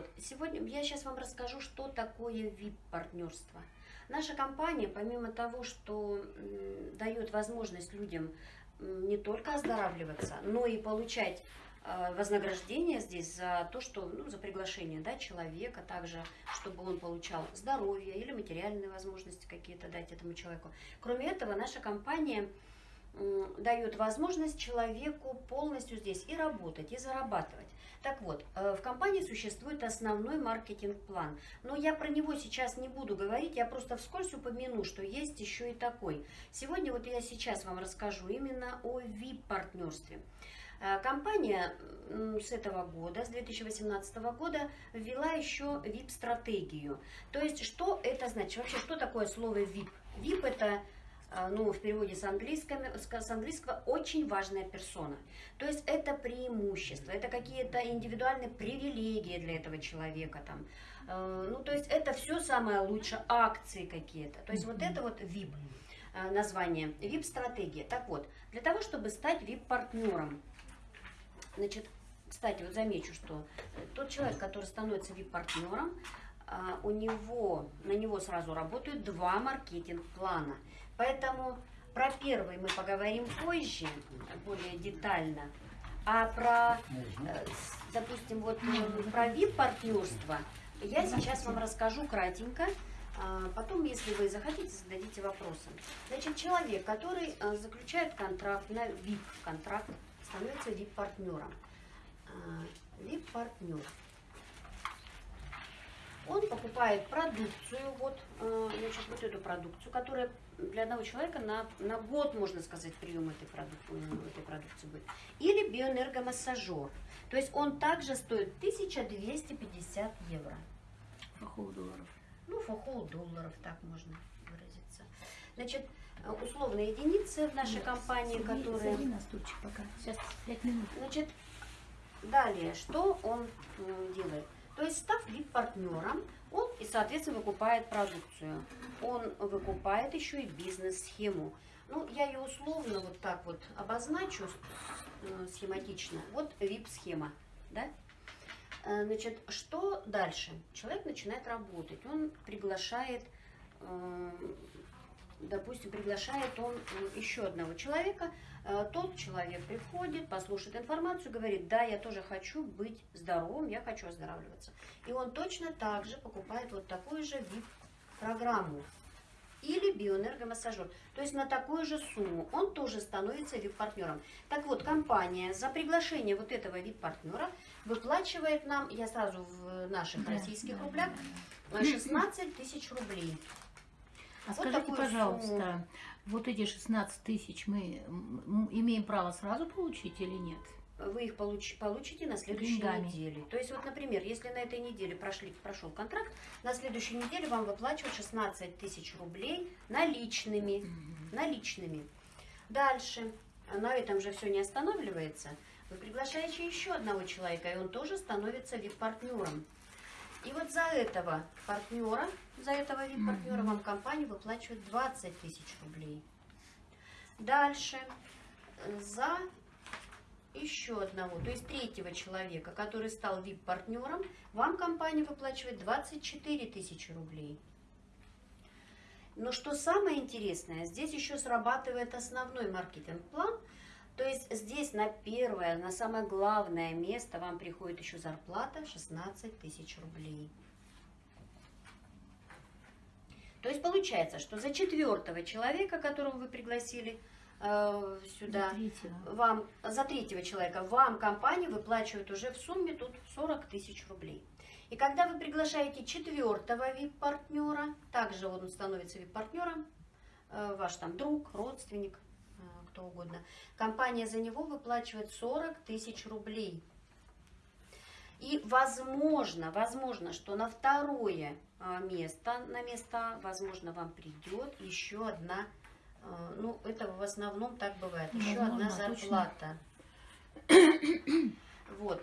вот, сегодня я сейчас вам расскажу, что такое VIP-партнерство. Наша компания, помимо того, что дает возможность людям не только оздоравливаться, но и получать э, вознаграждение здесь за то, что, ну, за приглашение, да, человека, также, чтобы он получал здоровье или материальные возможности какие-то дать этому человеку. Кроме этого, наша компания дает возможность человеку полностью здесь и работать, и зарабатывать. Так вот, э, в компании существует основной маркетинг-план. Но я про него сейчас не буду говорить, я просто вскользь упомяну, что есть еще и такой. Сегодня вот я сейчас вам расскажу именно о VIP-партнерстве. Э, компания с этого года, с 2018 года, ввела еще VIP-стратегию. То есть, что это значит? Вообще, что такое слово VIP? VIP – это ну, в переводе с английского, с английского очень важная персона. То есть это преимущество, это какие-то индивидуальные привилегии для этого человека. Там. А, ну, то есть это все самое лучшее, акции какие-то. То есть вот это вот VIP а, название, VIP-стратегия. Так вот, для того, чтобы стать VIP-партнером, значит, кстати, вот замечу, что тот человек, который становится VIP-партнером, у него, на него сразу работают два маркетинг-плана – Поэтому про первый мы поговорим позже, более детально. А про, э, допустим, вот э, про VIP-партнерство я сейчас вам расскажу кратенько. А потом, если вы захотите, зададите вопросы. Значит, человек, который э, заключает контракт на VIP-контракт, становится VIP-партнером. VIP-партнер он покупает продукцию, вот, э, значит, вот эту продукцию, которая для одного человека на, на год, можно сказать, прием этой, продукции, э, этой продукции будет. Или биоэнергомассажер. То есть он также стоит 1250 евро. Фахол долларов. Ну, фахол долларов, так можно выразиться. Значит, э, условные единицы в нашей Нет, компании, сади, которые... Сади на стульчик пока. Сейчас 5 минут. Значит, далее, что он делает? То есть, став VIP-партнером, он и, соответственно, выкупает продукцию. Он выкупает еще и бизнес-схему. Ну, я ее условно вот так вот обозначу э, схематично. Вот VIP-схема, да? Э, значит, что дальше? Человек начинает работать, он приглашает э, допустим, приглашает он еще одного человека, э, тот человек приходит, послушает информацию, говорит, да, я тоже хочу быть здоровым, я хочу оздоравливаться. И он точно так же покупает вот такую же VIP-программу или биоэнергомассажер. То есть на такую же сумму он тоже становится VIP-партнером. Так вот, компания за приглашение вот этого VIP-партнера выплачивает нам, я сразу в наших российских рублях, да, 16 тысяч рублей. А вот скажите, пожалуйста, сумму. вот эти 16 тысяч мы имеем право сразу получить или нет? Вы их получ, получите на следующей Деньгами. неделе. То есть, вот, например, если на этой неделе прошли, прошел контракт, на следующей неделе вам выплачивают 16 тысяч рублей наличными. Угу. наличными. Дальше, на этом же все не останавливается. Вы приглашаете еще одного человека, и он тоже становится вип-партнером. И вот за этого партнера, за этого вип-партнера вам компания выплачивает 20 тысяч рублей. Дальше за еще одного, то есть третьего человека, который стал вип-партнером, вам компания выплачивает 24 тысячи рублей. Но что самое интересное, здесь еще срабатывает основной маркетинг-план – то есть здесь на первое, на самое главное место вам приходит еще зарплата 16 тысяч рублей. То есть получается, что за четвертого человека, которого вы пригласили э, сюда, за вам за третьего человека, вам компания выплачивает уже в сумме тут 40 тысяч рублей. И когда вы приглашаете четвертого вип-партнера, также он становится вип-партнером, э, ваш там друг, родственник, кто угодно. Компания за него выплачивает 40 тысяч рублей. И возможно, возможно, что на второе а, место, на место, возможно, вам придет еще одна, а, ну, это в основном так бывает, еще возможно, одна зарплата. Вот.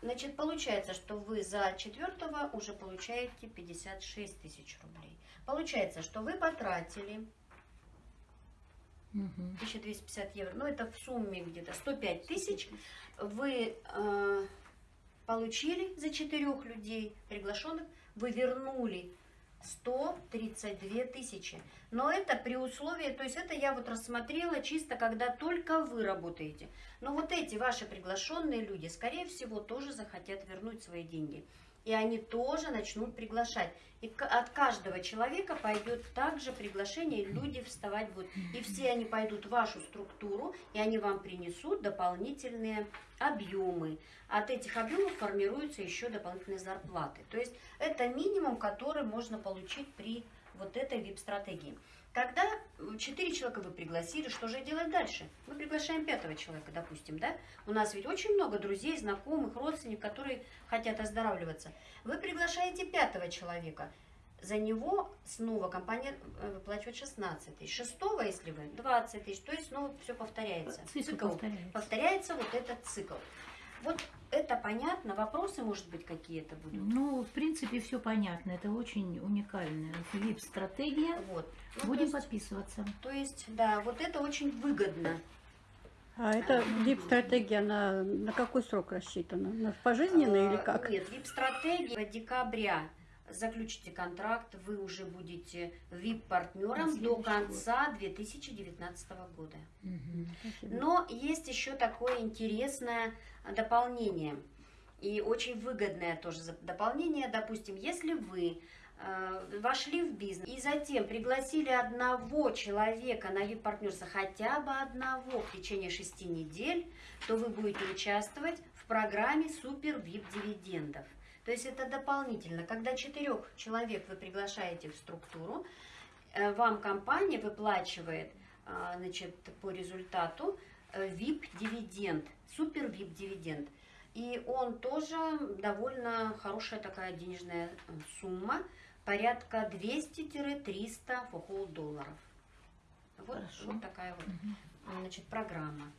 Значит, получается, что вы за четвертого уже получаете 56 тысяч рублей. Получается, что вы потратили 1250 евро. Ну, это в сумме где-то 105 тысяч. Вы э, получили за четырех людей приглашенных, вы вернули 132 тысячи. Но это при условии, то есть это я вот рассмотрела чисто, когда только вы работаете. Но вот эти ваши приглашенные люди, скорее всего, тоже захотят вернуть свои деньги. И они тоже начнут приглашать. И от каждого человека пойдет также приглашение, люди вставать будут. И все они пойдут в вашу структуру, и они вам принесут дополнительные объемы. От этих объемов формируются еще дополнительные зарплаты. То есть это минимум, который можно получить при вот этой VIP-стратегии. Когда 4 человека вы пригласили, что же делать дальше? Мы приглашаем пятого человека, допустим, да? У нас ведь очень много друзей, знакомых, родственников, которые хотят оздоравливаться. Вы приглашаете пятого человека. За него снова компания э, выплачивает 16 тысяч. Шестого, если вы, 20 тысяч. То есть снова все повторяется. Цикл повторяется. повторяется вот этот цикл. Вот это понятно? Вопросы, может быть, какие-то будут? Ну, в принципе, все понятно. Это очень уникальная VIP-стратегия. Вот. Ну, то Будем есть- подписываться. То есть, да, вот это очень выгодно. А эта дип-стратегия, она на какой срок рассчитана? На пожизненно или А, как? Нет, VIP-стратегия декабря. Заключите контракт, вы уже будете VIP-партнером до конца 2019 года. Спасибо. Но есть еще такое интересное дополнение. И очень выгодное тоже дополнение. Допустим, если вы э, вошли в бизнес и затем пригласили одного человека на вид партнерства, хотя бы одного в течение шести недель, то вы будете участвовать в программе супер VIP дивидендов. То есть это дополнительно. Когда четырех человек вы приглашаете в структуру, э, вам компания выплачивает а, значит, по результату VIP-дивиденд, супер VIP-дивиденд. И он тоже довольно хорошая такая денежная э, сумма, порядка 200-300 фохол долларов. Вот, Хорошо. вот такая вот значит, программа.